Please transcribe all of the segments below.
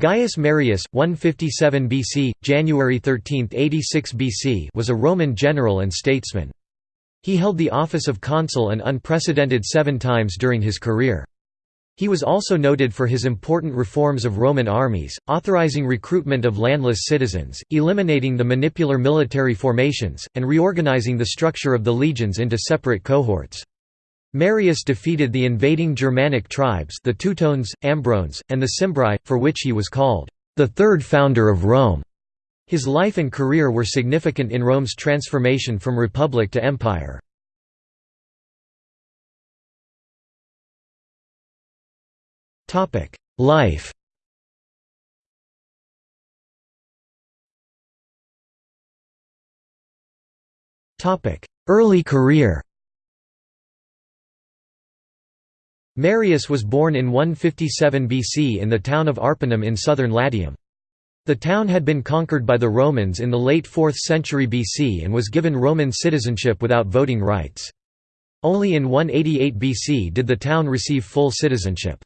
Gaius Marius, 157 BC, January 13, 86 BC was a Roman general and statesman. He held the office of consul an unprecedented seven times during his career. He was also noted for his important reforms of Roman armies, authorizing recruitment of landless citizens, eliminating the manipular military formations, and reorganizing the structure of the legions into separate cohorts. Marius defeated the invading Germanic tribes the Teutones, Ambrones, and the Cimbri, for which he was called, "...the third founder of Rome." His life and career were significant in Rome's transformation from republic to empire. Life Early career Marius was born in 157 BC in the town of Arpinum in southern Latium. The town had been conquered by the Romans in the late 4th century BC and was given Roman citizenship without voting rights. Only in 188 BC did the town receive full citizenship.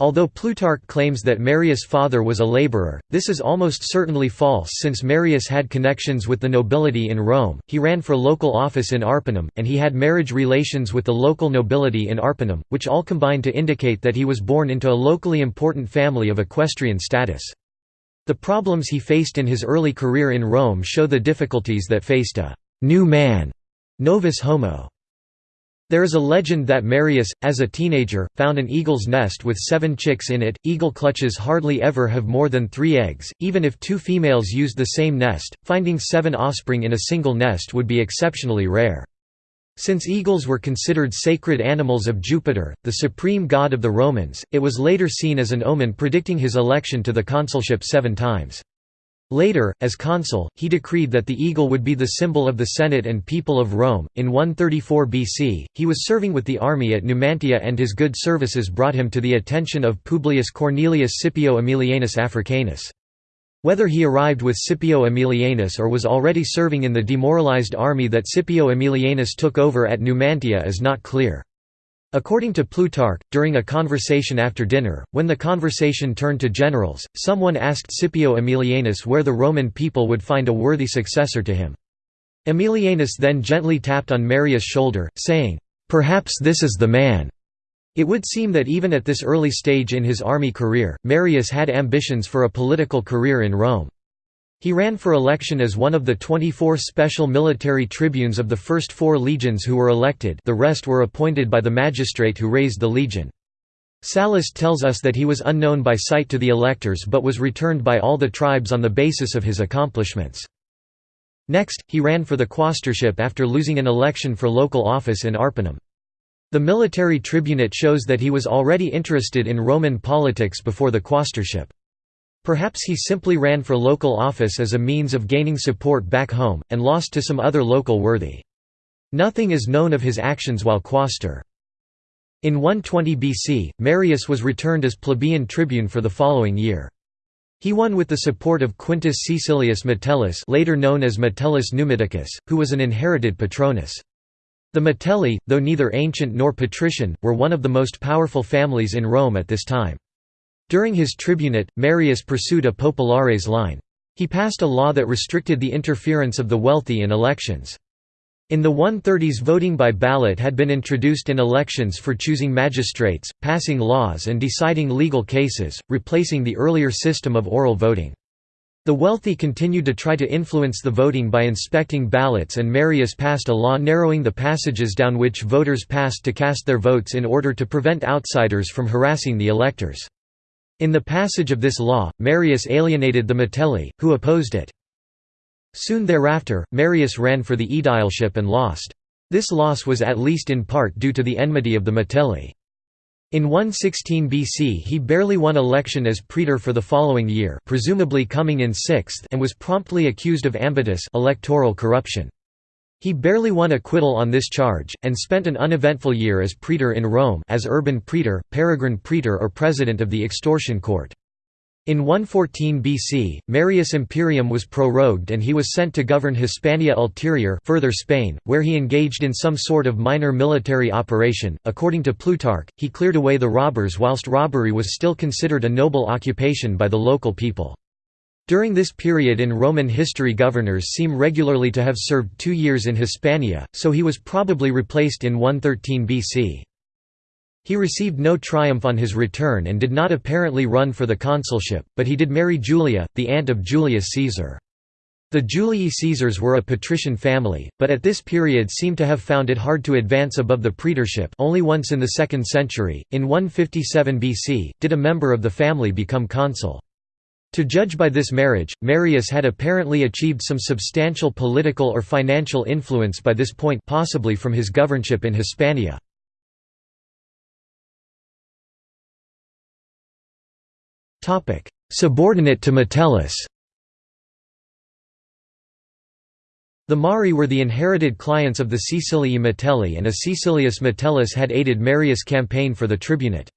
Although Plutarch claims that Marius' father was a laborer, this is almost certainly false since Marius had connections with the nobility in Rome, he ran for local office in Arpinum, and he had marriage relations with the local nobility in Arpinum, which all combine to indicate that he was born into a locally important family of equestrian status. The problems he faced in his early career in Rome show the difficulties that faced a «new man» novus homo. There is a legend that Marius, as a teenager, found an eagle's nest with seven chicks in it. Eagle clutches hardly ever have more than three eggs, even if two females used the same nest, finding seven offspring in a single nest would be exceptionally rare. Since eagles were considered sacred animals of Jupiter, the supreme god of the Romans, it was later seen as an omen predicting his election to the consulship seven times. Later, as consul, he decreed that the eagle would be the symbol of the Senate and people of Rome. In 134 BC, he was serving with the army at Numantia and his good services brought him to the attention of Publius Cornelius Scipio Aemilianus Africanus. Whether he arrived with Scipio Aemilianus or was already serving in the demoralized army that Scipio Aemilianus took over at Numantia is not clear. According to Plutarch, during a conversation after dinner, when the conversation turned to generals, someone asked Scipio Aemilianus where the Roman people would find a worthy successor to him. Aemilianus then gently tapped on Marius' shoulder, saying, "'Perhaps this is the man.'" It would seem that even at this early stage in his army career, Marius had ambitions for a political career in Rome. He ran for election as one of the 24 special military tribunes of the first four legions who were elected the rest were appointed by the magistrate who raised the legion. Sallust tells us that he was unknown by sight to the electors but was returned by all the tribes on the basis of his accomplishments. Next, he ran for the quaestorship after losing an election for local office in Arpinum. The military tribunate shows that he was already interested in Roman politics before the quaestorship. Perhaps he simply ran for local office as a means of gaining support back home, and lost to some other local worthy. Nothing is known of his actions while quaestor. In 120 BC, Marius was returned as plebeian tribune for the following year. He won with the support of Quintus Caecilius Metellus later known as Metellus Numidicus, who was an inherited patronus. The Metelli, though neither ancient nor patrician, were one of the most powerful families in Rome at this time. During his tribunate, Marius pursued a populares line. He passed a law that restricted the interference of the wealthy in elections. In the 130s voting by ballot had been introduced in elections for choosing magistrates, passing laws and deciding legal cases, replacing the earlier system of oral voting. The wealthy continued to try to influence the voting by inspecting ballots and Marius passed a law narrowing the passages down which voters passed to cast their votes in order to prevent outsiders from harassing the electors. In the passage of this law, Marius alienated the Metelli, who opposed it. Soon thereafter, Marius ran for the aedileship and lost. This loss was at least in part due to the enmity of the Metelli. In 116 BC he barely won election as praetor for the following year presumably coming in sixth and was promptly accused of ambitus electoral corruption. He barely won acquittal on this charge, and spent an uneventful year as praetor in Rome as urban praetor, peregrine praetor or president of the extortion court. In 114 BC, Marius Imperium was prorogued and he was sent to govern Hispania Ulterior further Spain, where he engaged in some sort of minor military operation. According to Plutarch, he cleared away the robbers whilst robbery was still considered a noble occupation by the local people. During this period in Roman history governors seem regularly to have served two years in Hispania, so he was probably replaced in 113 BC. He received no triumph on his return and did not apparently run for the consulship, but he did marry Julia, the aunt of Julius Caesar. The Julii Caesars were a patrician family, but at this period seem to have found it hard to advance above the praetorship only once in the 2nd century, in 157 BC, did a member of the family become consul. To judge by this marriage, Marius had apparently achieved some substantial political or financial influence by this point possibly from his governorship in Hispania. Subordinate to Metellus The Marii were the inherited clients of the Caecilii Metelli and a Caecilius Metellus had aided Marius' campaign for the tribunate.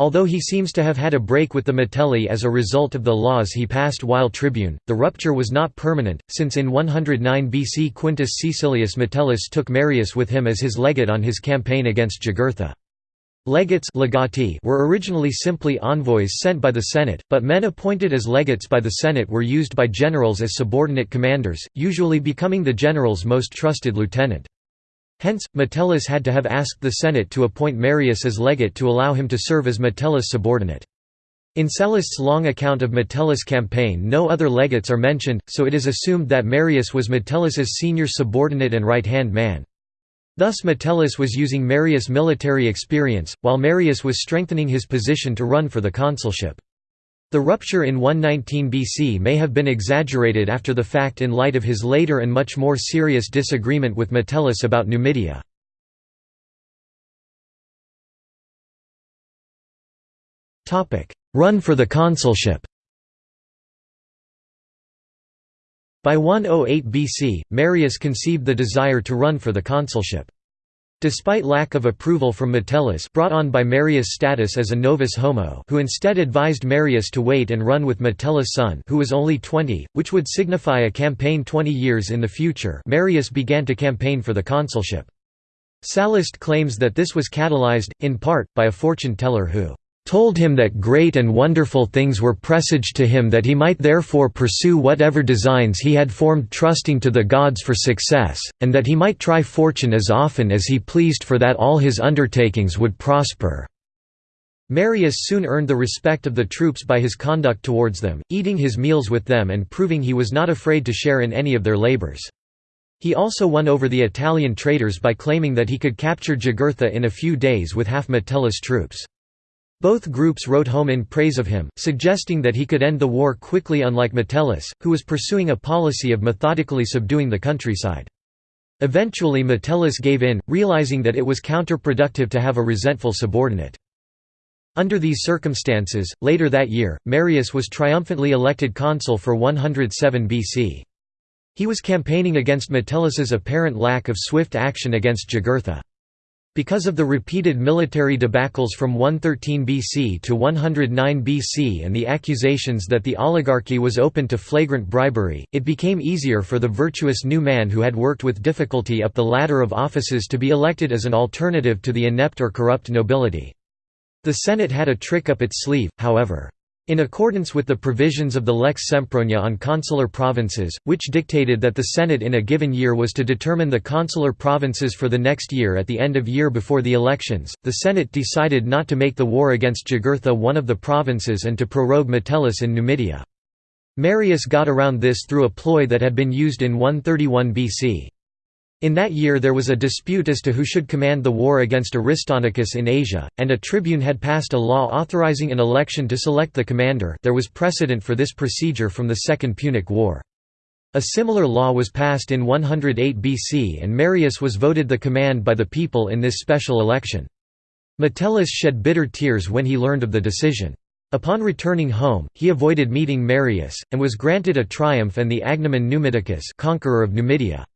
Although he seems to have had a break with the Metelli as a result of the laws he passed while tribune, the rupture was not permanent, since in 109 BC Quintus Caecilius Metellus took Marius with him as his legate on his campaign against Jugurtha. Legates legati were originally simply envoys sent by the Senate, but men appointed as legates by the Senate were used by generals as subordinate commanders, usually becoming the general's most trusted lieutenant. Hence, Metellus had to have asked the Senate to appoint Marius as legate to allow him to serve as Metellus' subordinate. In Sallust's long account of Metellus' campaign no other legates are mentioned, so it is assumed that Marius was Metellus's senior subordinate and right-hand man. Thus Metellus was using Marius' military experience, while Marius was strengthening his position to run for the consulship. The rupture in 119 BC may have been exaggerated after the fact in light of his later and much more serious disagreement with Metellus about Numidia. Run for the consulship By 108 BC, Marius conceived the desire to run for the consulship. Despite lack of approval from Metellus brought on by Marius' status as a novus homo who instead advised Marius to wait and run with Metellus' son who was only 20, which would signify a campaign 20 years in the future Marius began to campaign for the consulship. Sallust claims that this was catalyzed, in part, by a fortune-teller who told him that great and wonderful things were presaged to him that he might therefore pursue whatever designs he had formed trusting to the gods for success, and that he might try fortune as often as he pleased for that all his undertakings would prosper." Marius soon earned the respect of the troops by his conduct towards them, eating his meals with them and proving he was not afraid to share in any of their labors. He also won over the Italian traders by claiming that he could capture Jugurtha in a few days with half Metellus troops. Both groups wrote home in praise of him, suggesting that he could end the war quickly unlike Metellus, who was pursuing a policy of methodically subduing the countryside. Eventually Metellus gave in, realizing that it was counterproductive to have a resentful subordinate. Under these circumstances, later that year, Marius was triumphantly elected consul for 107 BC. He was campaigning against Metellus's apparent lack of swift action against Jugurtha. Because of the repeated military debacles from 113 BC to 109 BC and the accusations that the oligarchy was open to flagrant bribery, it became easier for the virtuous new man who had worked with difficulty up the ladder of offices to be elected as an alternative to the inept or corrupt nobility. The Senate had a trick up its sleeve, however. In accordance with the provisions of the Lex Sempronia on consular provinces, which dictated that the Senate in a given year was to determine the consular provinces for the next year at the end of year before the elections, the Senate decided not to make the war against Jugurtha one of the provinces and to prorogue Metellus in Numidia. Marius got around this through a ploy that had been used in 131 BC. In that year there was a dispute as to who should command the war against Aristonicus in Asia, and a tribune had passed a law authorizing an election to select the commander there was precedent for this procedure from the Second Punic War. A similar law was passed in 108 BC and Marius was voted the command by the people in this special election. Metellus shed bitter tears when he learned of the decision. Upon returning home, he avoided meeting Marius, and was granted a triumph and the agnomen Numidicus conqueror of Numidia.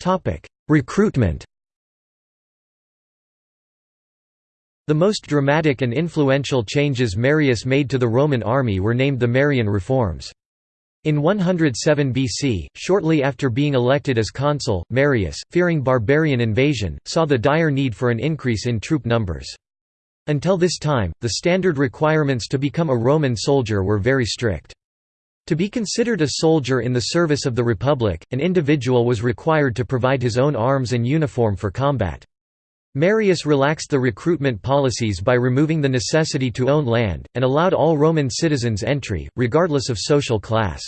Topic: Recruitment. The most dramatic and influential changes Marius made to the Roman army were named the Marian reforms. In 107 BC, shortly after being elected as consul, Marius, fearing barbarian invasion, saw the dire need for an increase in troop numbers. Until this time, the standard requirements to become a Roman soldier were very strict. To be considered a soldier in the service of the Republic, an individual was required to provide his own arms and uniform for combat. Marius relaxed the recruitment policies by removing the necessity to own land, and allowed all Roman citizens entry, regardless of social class.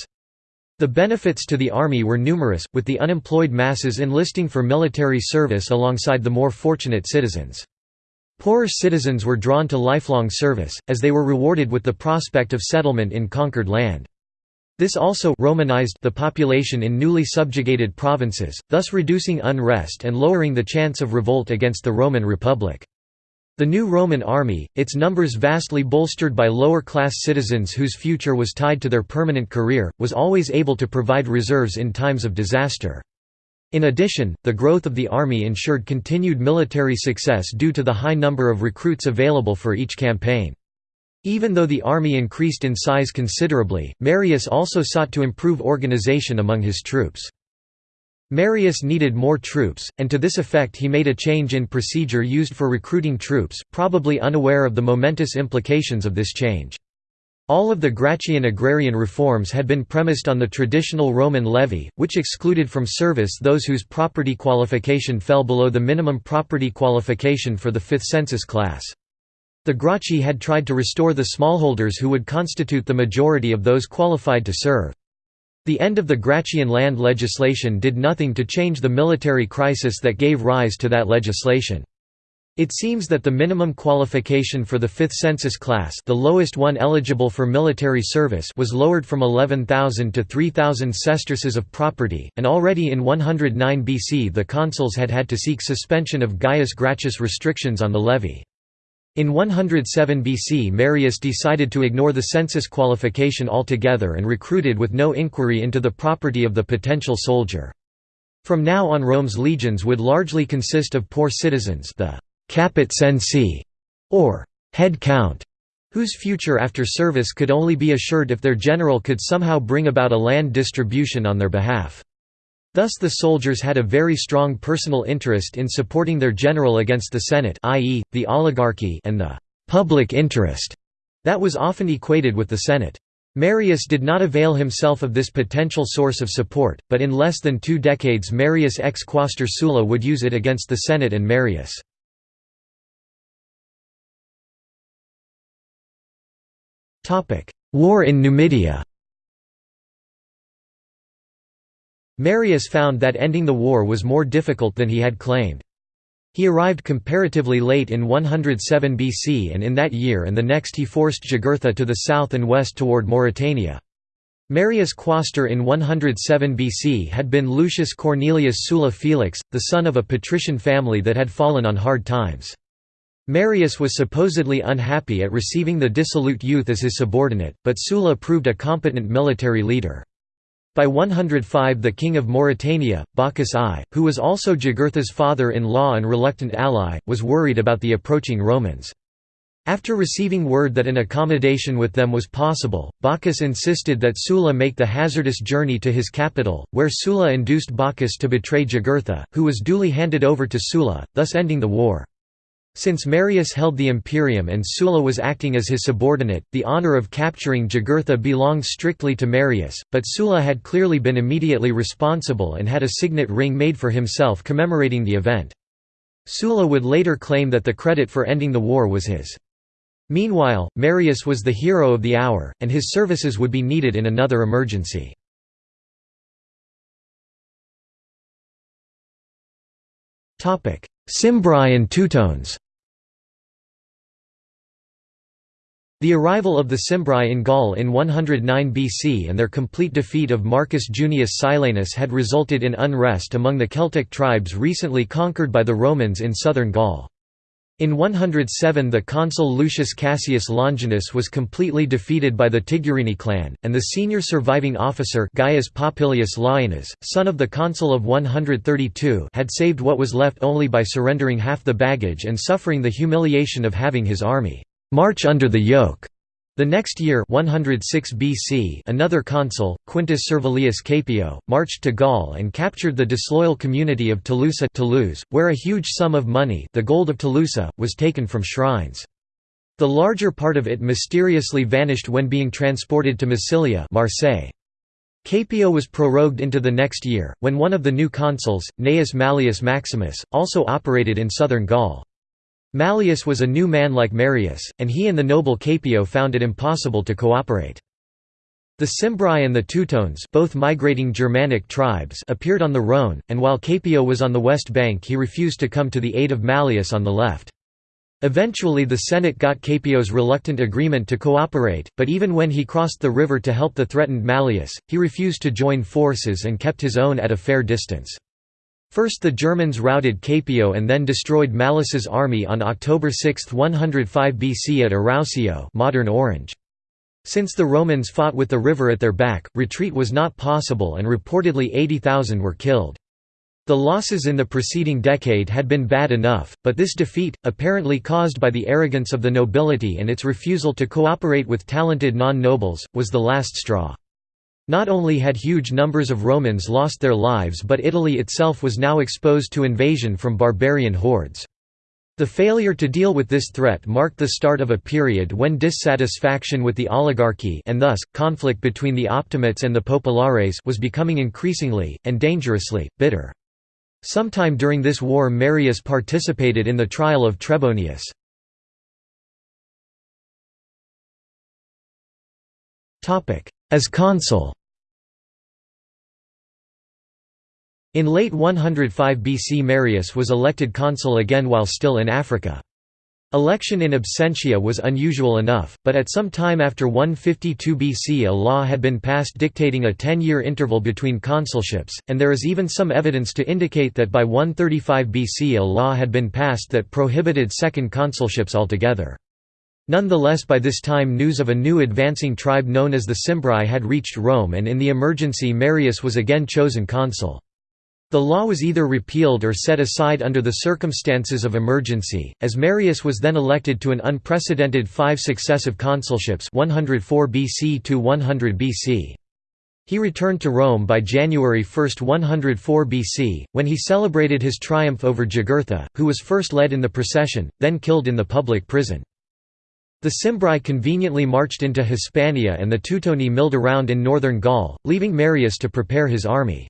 The benefits to the army were numerous, with the unemployed masses enlisting for military service alongside the more fortunate citizens. Poorer citizens were drawn to lifelong service, as they were rewarded with the prospect of settlement in conquered land. This also Romanized the population in newly subjugated provinces, thus reducing unrest and lowering the chance of revolt against the Roman Republic. The new Roman army, its numbers vastly bolstered by lower-class citizens whose future was tied to their permanent career, was always able to provide reserves in times of disaster. In addition, the growth of the army ensured continued military success due to the high number of recruits available for each campaign. Even though the army increased in size considerably, Marius also sought to improve organization among his troops. Marius needed more troops, and to this effect he made a change in procedure used for recruiting troops, probably unaware of the momentous implications of this change. All of the Gracchian agrarian reforms had been premised on the traditional Roman levy, which excluded from service those whose property qualification fell below the minimum property qualification for the fifth census class. The Gracchi had tried to restore the smallholders who would constitute the majority of those qualified to serve. The end of the Gracchian land legislation did nothing to change the military crisis that gave rise to that legislation. It seems that the minimum qualification for the fifth census class the lowest one eligible for military service was lowered from 11,000 to 3,000 sesterces of property, and already in 109 BC the consuls had had to seek suspension of Gaius Gracchus restrictions on the levy. In 107 BC Marius decided to ignore the census qualification altogether and recruited with no inquiry into the property of the potential soldier. From now on Rome's legions would largely consist of poor citizens the caput censi, or head count, whose future after service could only be assured if their general could somehow bring about a land distribution on their behalf. Thus the soldiers had a very strong personal interest in supporting their general against the Senate i.e., the oligarchy and the «public interest» that was often equated with the Senate. Marius did not avail himself of this potential source of support, but in less than two decades Marius ex quaestor Sulla would use it against the Senate and Marius. War in Numidia Marius found that ending the war was more difficult than he had claimed. He arrived comparatively late in 107 BC and in that year and the next he forced Jugurtha to the south and west toward Mauritania. Marius Quaestor in 107 BC had been Lucius Cornelius Sulla Felix, the son of a patrician family that had fallen on hard times. Marius was supposedly unhappy at receiving the dissolute youth as his subordinate, but Sulla proved a competent military leader. By 105 the king of Mauritania, Bocchus I, who was also Jugurtha's father-in-law and reluctant ally, was worried about the approaching Romans. After receiving word that an accommodation with them was possible, Bocchus insisted that Sulla make the hazardous journey to his capital, where Sulla induced Bocchus to betray Jugurtha, who was duly handed over to Sulla, thus ending the war. Since Marius held the imperium and Sulla was acting as his subordinate, the honor of capturing Jugurtha belonged strictly to Marius, but Sulla had clearly been immediately responsible and had a signet ring made for himself commemorating the event. Sulla would later claim that the credit for ending the war was his. Meanwhile, Marius was the hero of the hour, and his services would be needed in another emergency. Cimbri and Teutones The arrival of the Cimbri in Gaul in 109 BC and their complete defeat of Marcus Junius Silanus had resulted in unrest among the Celtic tribes recently conquered by the Romans in southern Gaul. In 107 the consul Lucius Cassius Longinus was completely defeated by the Tigurini clan, and the senior surviving officer Gaius Popilius Laenas, son of the consul of 132 had saved what was left only by surrendering half the baggage and suffering the humiliation of having his army march under the yoke. The next year 106 BC another consul, Quintus Servilius Caepio, marched to Gaul and captured the disloyal community of Tolosa Toulouse, where a huge sum of money the gold of Toulouse, was taken from shrines. The larger part of it mysteriously vanished when being transported to Massilia Marseille. Caepio was prorogued into the next year, when one of the new consuls, Gnaeus Mallius Maximus, also operated in southern Gaul. Mallius was a new man like Marius, and he and the noble Caepio found it impossible to cooperate. The Cimbri and the Teutones both migrating Germanic tribes appeared on the Rhone, and while Caepio was on the west bank he refused to come to the aid of Mallius on the left. Eventually the Senate got Caepio's reluctant agreement to cooperate, but even when he crossed the river to help the threatened Mallius, he refused to join forces and kept his own at a fair distance. First the Germans routed Caepio and then destroyed Mallius's army on October 6, 105 BC at Arausio modern Orange. Since the Romans fought with the river at their back, retreat was not possible and reportedly 80,000 were killed. The losses in the preceding decade had been bad enough, but this defeat, apparently caused by the arrogance of the nobility and its refusal to cooperate with talented non-nobles, was the last straw. Not only had huge numbers of Romans lost their lives but Italy itself was now exposed to invasion from barbarian hordes. The failure to deal with this threat marked the start of a period when dissatisfaction with the oligarchy and thus, conflict between the Optimates and the Populares was becoming increasingly, and dangerously, bitter. Sometime during this war Marius participated in the trial of Trebonius. As consul In late 105 BC Marius was elected consul again while still in Africa. Election in absentia was unusual enough, but at some time after 152 BC a law had been passed dictating a ten-year interval between consulships, and there is even some evidence to indicate that by 135 BC a law had been passed that prohibited second consulships altogether. Nonetheless by this time news of a new advancing tribe known as the Cimbri had reached Rome and in the emergency Marius was again chosen consul. The law was either repealed or set aside under the circumstances of emergency, as Marius was then elected to an unprecedented five successive consulships 104 BC to 100 BC. He returned to Rome by January 1, 104 BC, when he celebrated his triumph over Jugurtha, who was first led in the procession, then killed in the public prison. The Cimbri conveniently marched into Hispania and the Teutoni milled around in northern Gaul, leaving Marius to prepare his army.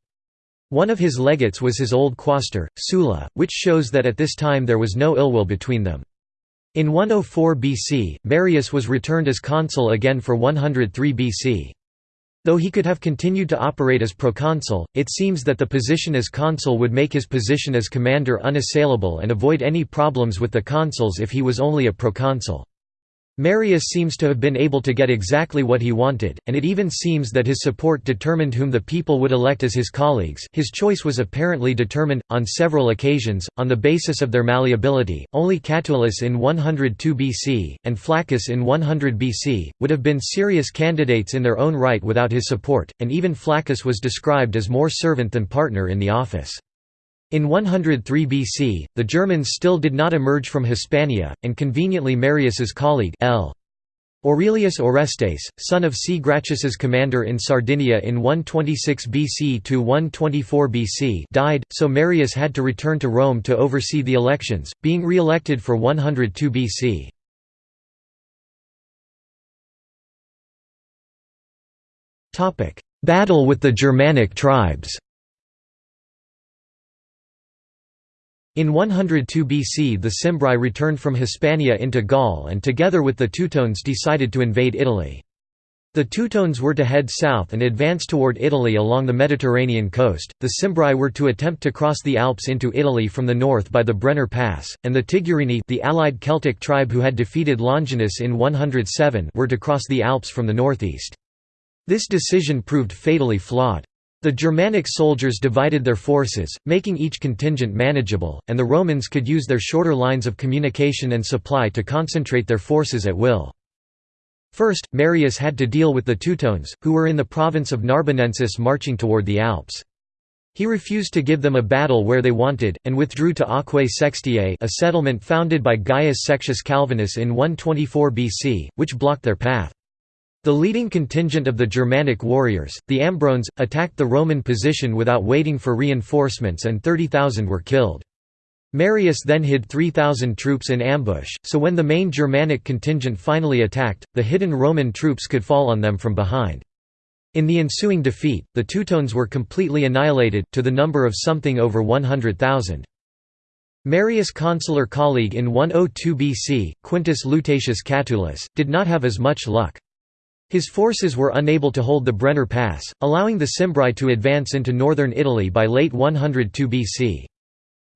One of his legates was his old quaestor, Sulla, which shows that at this time there was no ill will between them. In 104 BC, Marius was returned as consul again for 103 BC. Though he could have continued to operate as proconsul, it seems that the position as consul would make his position as commander unassailable and avoid any problems with the consuls if he was only a proconsul. Marius seems to have been able to get exactly what he wanted, and it even seems that his support determined whom the people would elect as his colleagues. His choice was apparently determined, on several occasions, on the basis of their malleability. Only Catulus in 102 BC, and Flaccus in 100 BC, would have been serious candidates in their own right without his support, and even Flaccus was described as more servant than partner in the office. In 103 BC, the Germans still did not emerge from Hispania, and conveniently Marius's colleague L. Aurelius Orestes, son of C. Gracchus's commander in Sardinia in 126 BC to 124 BC died, so Marius had to return to Rome to oversee the elections, being re-elected for 102 BC. Battle with the Germanic tribes In 102 BC the Cimbri returned from Hispania into Gaul and together with the Teutones decided to invade Italy. The Teutones were to head south and advance toward Italy along the Mediterranean coast, the Cimbri were to attempt to cross the Alps into Italy from the north by the Brenner Pass, and the Tigurini the allied Celtic tribe who had defeated Longinus in 107 were to cross the Alps from the northeast. This decision proved fatally flawed. The Germanic soldiers divided their forces, making each contingent manageable, and the Romans could use their shorter lines of communication and supply to concentrate their forces at will. First, Marius had to deal with the Teutones, who were in the province of Narbonensis marching toward the Alps. He refused to give them a battle where they wanted, and withdrew to Aquae Sextiae a settlement founded by Gaius Sextius Calvinus in 124 BC, which blocked their path. The leading contingent of the Germanic warriors, the Ambrones, attacked the Roman position without waiting for reinforcements and 30,000 were killed. Marius then hid 3,000 troops in ambush, so when the main Germanic contingent finally attacked, the hidden Roman troops could fall on them from behind. In the ensuing defeat, the Teutones were completely annihilated, to the number of something over 100,000. Marius' consular colleague in 102 BC, Quintus Lutatius Catulus, did not have as much luck. His forces were unable to hold the Brenner Pass, allowing the Cimbri to advance into northern Italy by late 102 BC.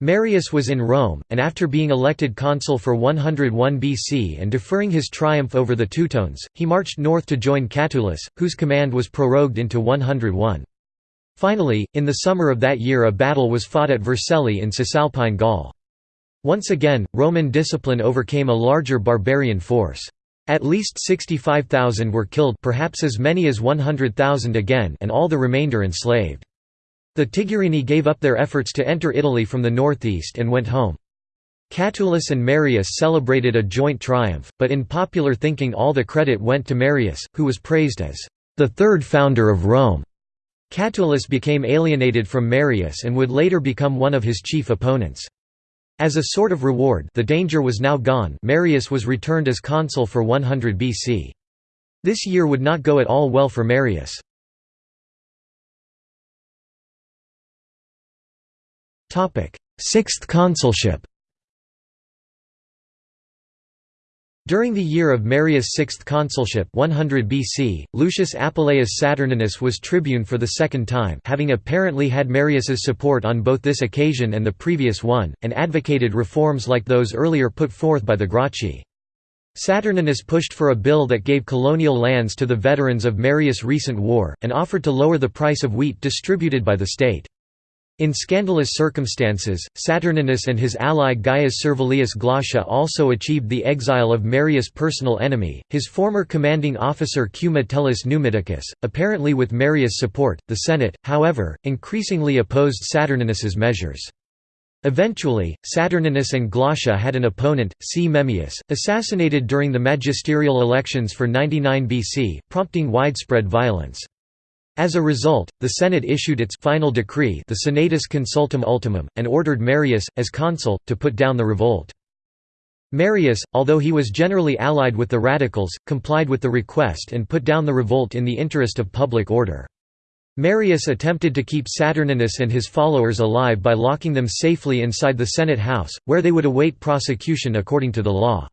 Marius was in Rome, and after being elected consul for 101 BC and deferring his triumph over the Teutones, he marched north to join Catulus, whose command was prorogued into 101. Finally, in the summer of that year a battle was fought at Vercelli in Cisalpine Gaul. Once again, Roman discipline overcame a larger barbarian force. At least 65,000 were killed perhaps as many as 100,000 again and all the remainder enslaved. The Tigurini gave up their efforts to enter Italy from the northeast and went home. Catulus and Marius celebrated a joint triumph, but in popular thinking all the credit went to Marius, who was praised as the third founder of Rome. Catulus became alienated from Marius and would later become one of his chief opponents. As a sort of reward the danger was now gone Marius was returned as consul for 100 BC. This year would not go at all well for Marius. Sixth consulship During the year of Marius' sixth consulship 100 BC, Lucius Apuleius Saturninus was tribune for the second time having apparently had Marius's support on both this occasion and the previous one, and advocated reforms like those earlier put forth by the Gracchi. Saturninus pushed for a bill that gave colonial lands to the veterans of Marius' recent war, and offered to lower the price of wheat distributed by the state. In scandalous circumstances, Saturninus and his ally Gaius Servilius Glaucia also achieved the exile of Marius' personal enemy, his former commanding officer Q. Metellus Numidicus, apparently with Marius' support. The Senate, however, increasingly opposed Saturninus's measures. Eventually, Saturninus and Glaucia had an opponent, C. Memmius, assassinated during the magisterial elections for 99 BC, prompting widespread violence. As a result, the Senate issued its final decree the Senatus Consultum Ultimum, and ordered Marius, as consul, to put down the revolt. Marius, although he was generally allied with the radicals, complied with the request and put down the revolt in the interest of public order. Marius attempted to keep Saturninus and his followers alive by locking them safely inside the Senate house, where they would await prosecution according to the law.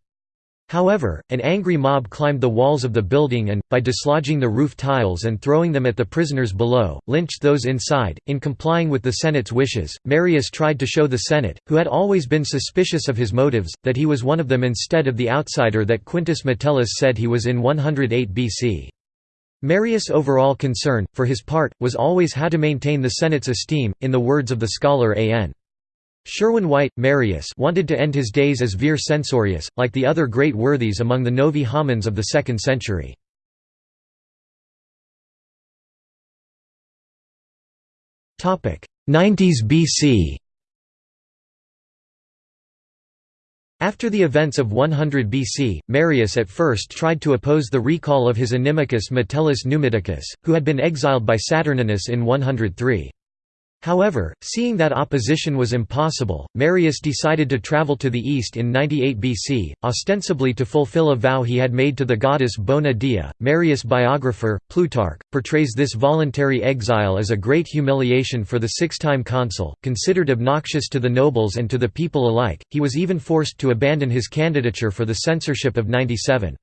However, an angry mob climbed the walls of the building and, by dislodging the roof tiles and throwing them at the prisoners below, lynched those inside. In complying with the Senate's wishes, Marius tried to show the Senate, who had always been suspicious of his motives, that he was one of them instead of the outsider that Quintus Metellus said he was in 108 BC. Marius' overall concern, for his part, was always how to maintain the Senate's esteem, in the words of the scholar A.N. Sherwin White, Marius wanted to end his days as vir censorius, like the other great worthies among the Novi Homines of the 2nd century. Topic 90s BC. After the events of 100 BC, Marius at first tried to oppose the recall of his inimicus Metellus Numidicus, who had been exiled by Saturninus in 103. However, seeing that opposition was impossible, Marius decided to travel to the east in 98 BC, ostensibly to fulfill a vow he had made to the goddess Bona Dea. Marius' biographer, Plutarch, portrays this voluntary exile as a great humiliation for the six time consul, considered obnoxious to the nobles and to the people alike. He was even forced to abandon his candidature for the censorship of 97.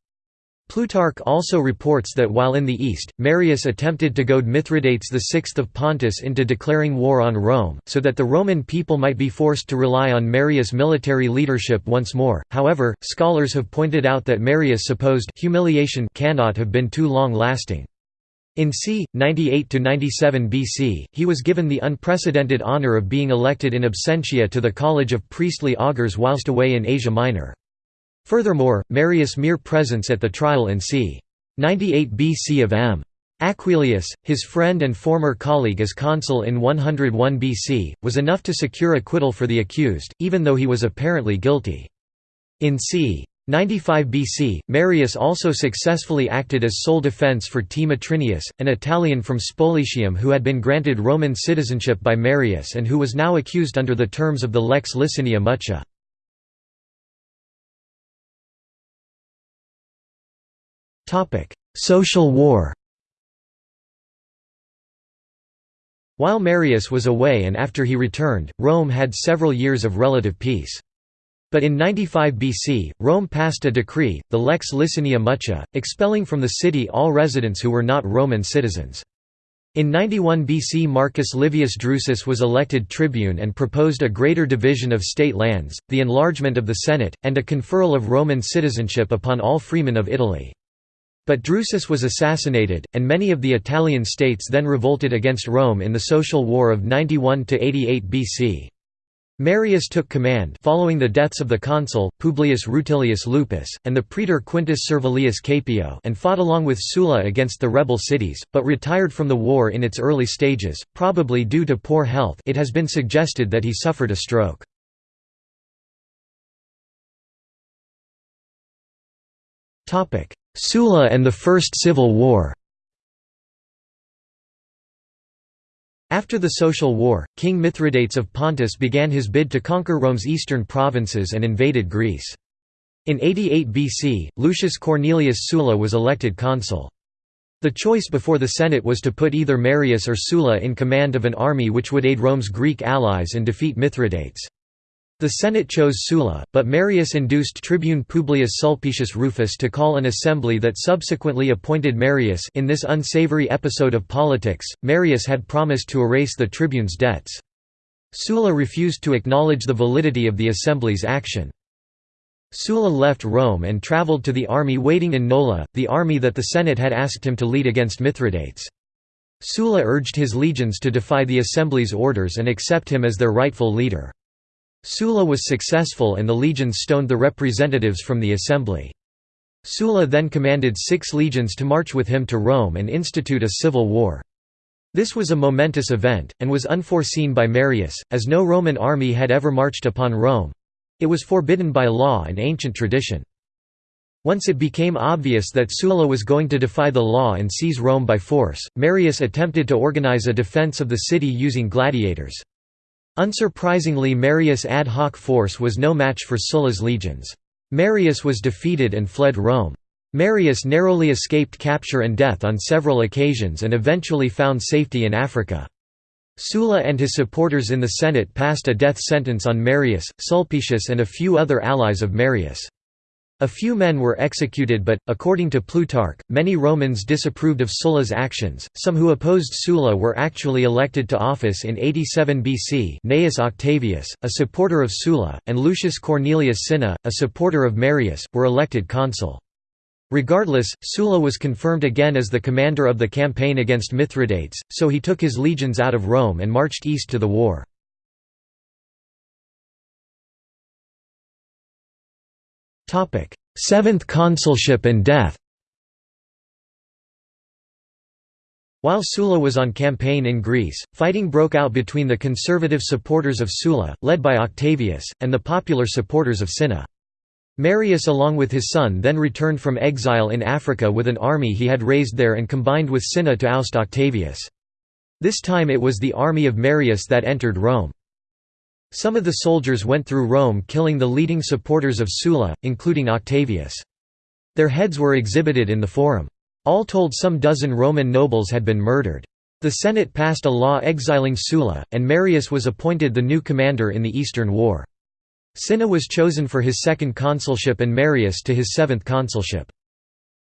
Plutarch also reports that while in the east, Marius attempted to goad Mithridates VI of Pontus into declaring war on Rome, so that the Roman people might be forced to rely on Marius' military leadership once more. However, scholars have pointed out that Marius' supposed humiliation cannot have been too long-lasting. In c. 98–97 BC, he was given the unprecedented honour of being elected in absentia to the College of Priestly Augurs whilst away in Asia Minor. Furthermore, Marius' mere presence at the trial in c. 98 BC of M. Aquilius, his friend and former colleague as consul in 101 BC, was enough to secure acquittal for the accused, even though he was apparently guilty. In c. 95 BC, Marius also successfully acted as sole defense for T. Matrinius, an Italian from Spoletium who had been granted Roman citizenship by Marius and who was now accused under the terms of the Lex Licinia Mucia. Social war While Marius was away and after he returned, Rome had several years of relative peace. But in 95 BC, Rome passed a decree, the Lex Licinia Mucia, expelling from the city all residents who were not Roman citizens. In 91 BC Marcus Livius Drusus was elected tribune and proposed a greater division of state lands, the enlargement of the Senate, and a conferral of Roman citizenship upon all freemen of Italy. But Drusus was assassinated, and many of the Italian states then revolted against Rome in the Social War of 91–88 BC. Marius took command following the deaths of the consul, Publius Rutilius Lupus, and the praetor Quintus Servilius Caepio and fought along with Sulla against the rebel cities, but retired from the war in its early stages, probably due to poor health it has been suggested that he suffered a stroke. Sulla and the First Civil War After the Social War, King Mithridates of Pontus began his bid to conquer Rome's eastern provinces and invaded Greece. In 88 BC, Lucius Cornelius Sulla was elected consul. The choice before the Senate was to put either Marius or Sulla in command of an army which would aid Rome's Greek allies and defeat Mithridates. The Senate chose Sulla, but Marius induced tribune Publius Sulpicius Rufus to call an assembly that subsequently appointed Marius in this unsavory episode of politics, Marius had promised to erase the tribune's debts. Sulla refused to acknowledge the validity of the assembly's action. Sulla left Rome and travelled to the army waiting in Nola, the army that the Senate had asked him to lead against Mithridates. Sulla urged his legions to defy the assembly's orders and accept him as their rightful leader. Sulla was successful and the legions stoned the representatives from the assembly. Sulla then commanded six legions to march with him to Rome and institute a civil war. This was a momentous event, and was unforeseen by Marius, as no Roman army had ever marched upon Rome. It was forbidden by law and ancient tradition. Once it became obvious that Sulla was going to defy the law and seize Rome by force, Marius attempted to organize a defense of the city using gladiators. Unsurprisingly Marius' ad hoc force was no match for Sulla's legions. Marius was defeated and fled Rome. Marius narrowly escaped capture and death on several occasions and eventually found safety in Africa. Sulla and his supporters in the Senate passed a death sentence on Marius, Sulpicius and a few other allies of Marius. A few men were executed but, according to Plutarch, many Romans disapproved of Sulla's actions. Some who opposed Sulla were actually elected to office in 87 BC Gnaeus Octavius, a supporter of Sulla, and Lucius Cornelius Cinna, a supporter of Marius, were elected consul. Regardless, Sulla was confirmed again as the commander of the campaign against Mithridates, so he took his legions out of Rome and marched east to the war. Seventh consulship and death While Sulla was on campaign in Greece, fighting broke out between the conservative supporters of Sulla, led by Octavius, and the popular supporters of Cinna. Marius along with his son then returned from exile in Africa with an army he had raised there and combined with Cinna to oust Octavius. This time it was the army of Marius that entered Rome. Some of the soldiers went through Rome killing the leading supporters of Sulla, including Octavius. Their heads were exhibited in the Forum. All told some dozen Roman nobles had been murdered. The Senate passed a law exiling Sulla, and Marius was appointed the new commander in the Eastern War. Cinna was chosen for his second consulship and Marius to his seventh consulship.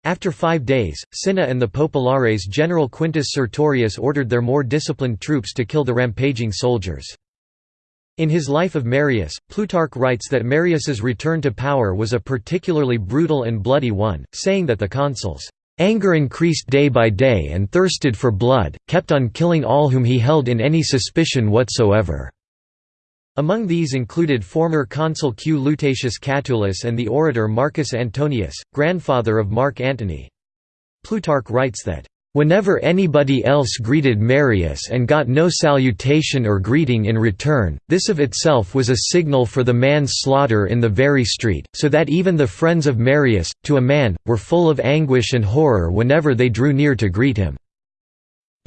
After five days, Cinna and the Populares general Quintus Sertorius ordered their more disciplined troops to kill the rampaging soldiers. In his Life of Marius, Plutarch writes that Marius's return to power was a particularly brutal and bloody one, saying that the consuls Anger increased day by day and thirsted for blood, kept on killing all whom he held in any suspicion whatsoever." Among these included former consul Q. Lutatius Catulus and the orator Marcus Antonius, grandfather of Mark Antony. Plutarch writes that, Whenever anybody else greeted Marius and got no salutation or greeting in return, this of itself was a signal for the man's slaughter in the very street, so that even the friends of Marius, to a man, were full of anguish and horror whenever they drew near to greet him.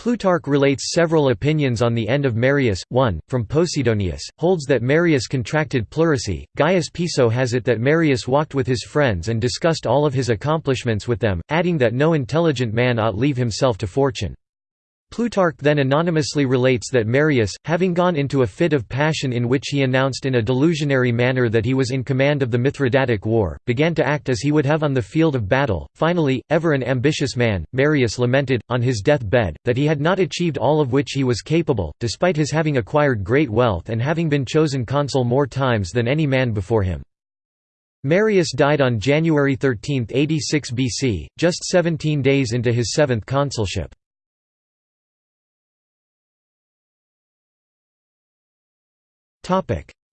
Plutarch relates several opinions on the end of Marius. One, from Posidonius, holds that Marius contracted pleurisy. Gaius Piso has it that Marius walked with his friends and discussed all of his accomplishments with them, adding that no intelligent man ought leave himself to fortune. Plutarch then anonymously relates that Marius, having gone into a fit of passion in which he announced in a delusionary manner that he was in command of the Mithridatic war, began to act as he would have on the field of battle. Finally, ever an ambitious man, Marius lamented, on his death bed, that he had not achieved all of which he was capable, despite his having acquired great wealth and having been chosen consul more times than any man before him. Marius died on January 13, 86 BC, just 17 days into his seventh consulship.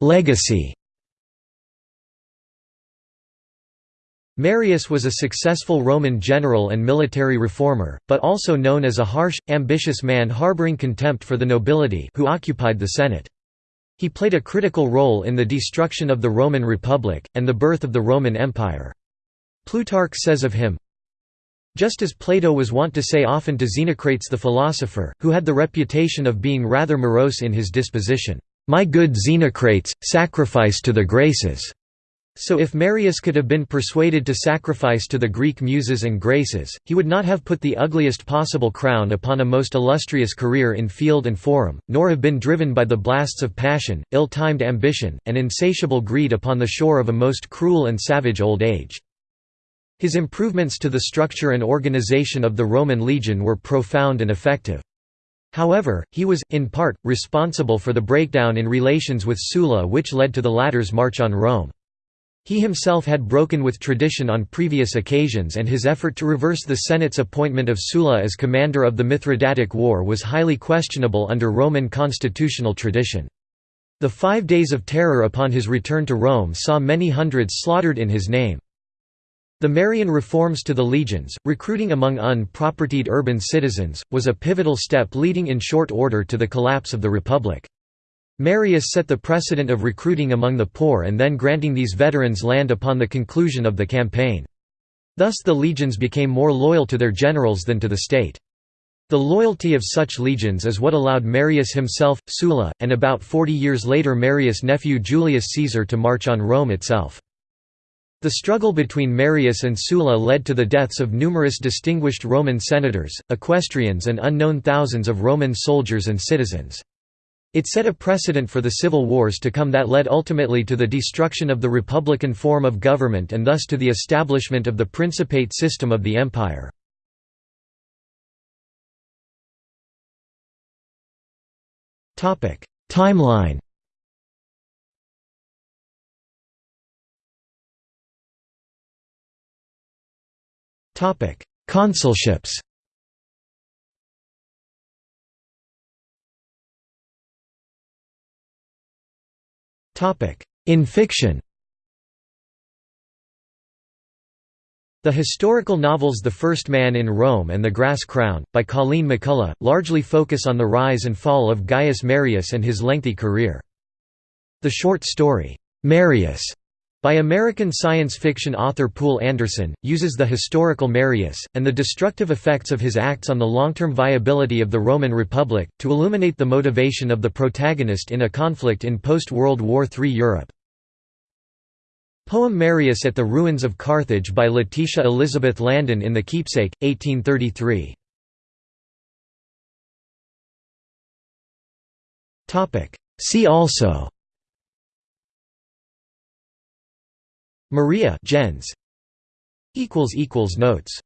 Legacy Marius was a successful Roman general and military reformer, but also known as a harsh, ambitious man harboring contempt for the nobility who occupied the Senate. He played a critical role in the destruction of the Roman Republic, and the birth of the Roman Empire. Plutarch says of him, just as Plato was wont to say often to Xenocrates the philosopher, who had the reputation of being rather morose in his disposition, my good Xenocrates, sacrifice to the Graces." So if Marius could have been persuaded to sacrifice to the Greek muses and graces, he would not have put the ugliest possible crown upon a most illustrious career in field and forum, nor have been driven by the blasts of passion, ill-timed ambition, and insatiable greed upon the shore of a most cruel and savage old age. His improvements to the structure and organization of the Roman legion were profound and effective. However, he was, in part, responsible for the breakdown in relations with Sulla which led to the latter's march on Rome. He himself had broken with tradition on previous occasions and his effort to reverse the Senate's appointment of Sulla as commander of the Mithridatic War was highly questionable under Roman constitutional tradition. The five days of terror upon his return to Rome saw many hundreds slaughtered in his name. The Marian reforms to the legions, recruiting among unpropertied urban citizens, was a pivotal step leading in short order to the collapse of the Republic. Marius set the precedent of recruiting among the poor and then granting these veterans land upon the conclusion of the campaign. Thus the legions became more loyal to their generals than to the state. The loyalty of such legions is what allowed Marius himself, Sulla, and about 40 years later Marius' nephew Julius Caesar to march on Rome itself. The struggle between Marius and Sulla led to the deaths of numerous distinguished Roman senators, equestrians and unknown thousands of Roman soldiers and citizens. It set a precedent for the civil wars to come that led ultimately to the destruction of the republican form of government and thus to the establishment of the principate system of the empire. Timeline Consulships. In fiction. The historical novels The First Man in Rome and The Grass Crown, by Colleen McCullough, largely focus on the rise and fall of Gaius Marius and his lengthy career. The short story, Marius, by American science fiction author Poul Anderson, uses the historical Marius, and the destructive effects of his acts on the long-term viability of the Roman Republic, to illuminate the motivation of the protagonist in a conflict in post-World War III Europe. Poem Marius at the Ruins of Carthage by Letitia Elizabeth Landon in The Keepsake, 1833. See also Maria gens. Equals equals notes